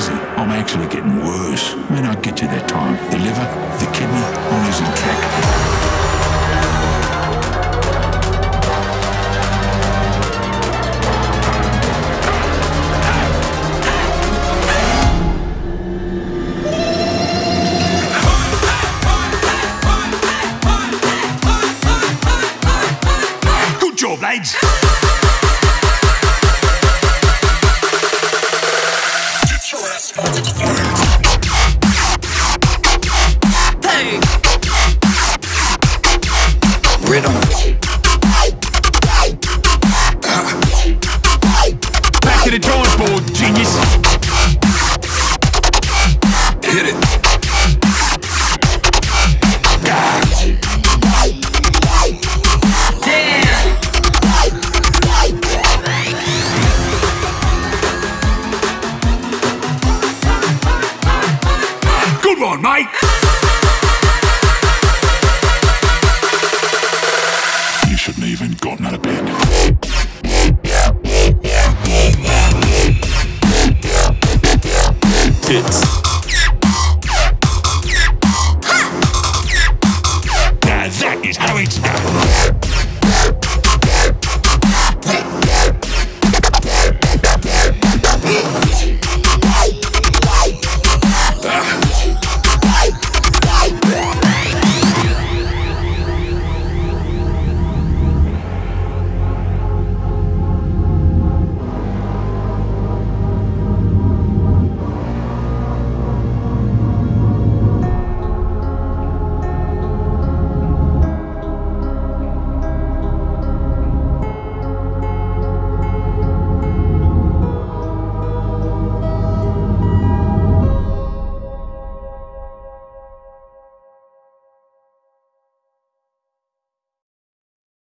easy. I'm actually getting worse. When I get to that time, the liver, the kidney, I'm losing track. Good job, lads. Rhythm. Back to the drawing board, genius. Hit it. Damn! Good one, mate. Shouldn't even gotten out of bed. Tits.